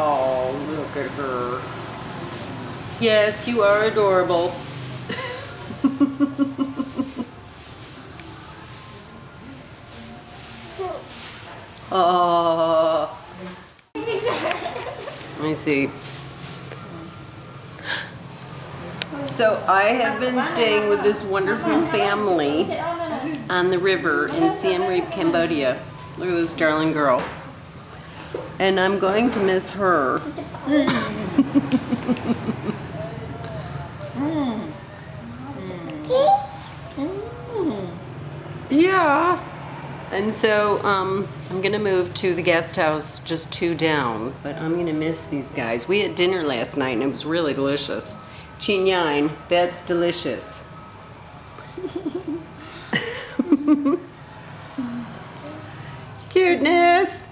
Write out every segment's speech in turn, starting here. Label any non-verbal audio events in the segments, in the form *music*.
Oh, look at her. Yes, you are adorable. oh. Let me see. So I have been staying with this wonderful family on the river in Siem Reap, Cambodia. Look at this darling girl. And I'm going to miss her. yeah. And so um, I'm gonna move to the guest house just two down, but I'm gonna miss these guys. We had dinner last night and it was really delicious. Chinyan, that's delicious. *laughs* Cuteness.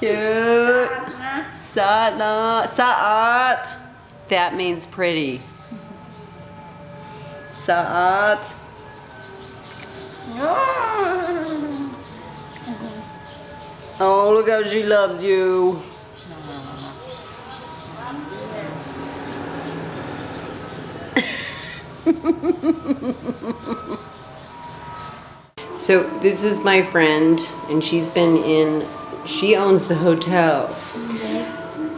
Cute. Satna. Saat. That means pretty. Saat. Oh, oh look how she loves you. *laughs* so this is my friend and she's been in she owns the hotel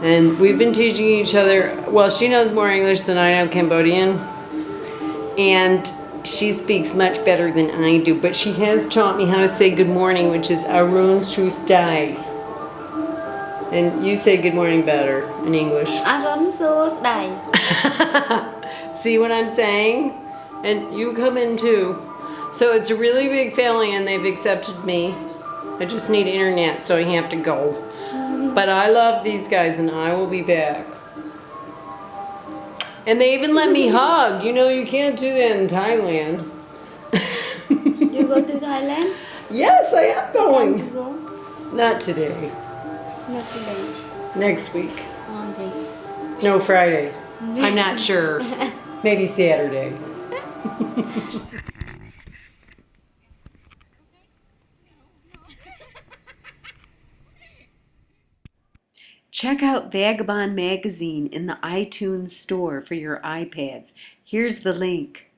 and we've been teaching each other well she knows more english than i know cambodian and she speaks much better than i do but she has taught me how to say good morning which is arun shustai and you say good morning better in english Aron sus đầy. See what I'm saying? And you come in too. So it's a really big family and they've accepted me. I just need internet so I have to go. But I love these guys and I will be back. And they even let me *laughs* hug. You know, you can't do that in Thailand. You go to Thailand? yes, I am You going. go? Not today. Not today. Next week. Oh, yes. No, Friday. I'm not sure. *laughs* Maybe Saturday. *laughs* Check out Vagabond Magazine in the iTunes store for your iPads. Here's the link.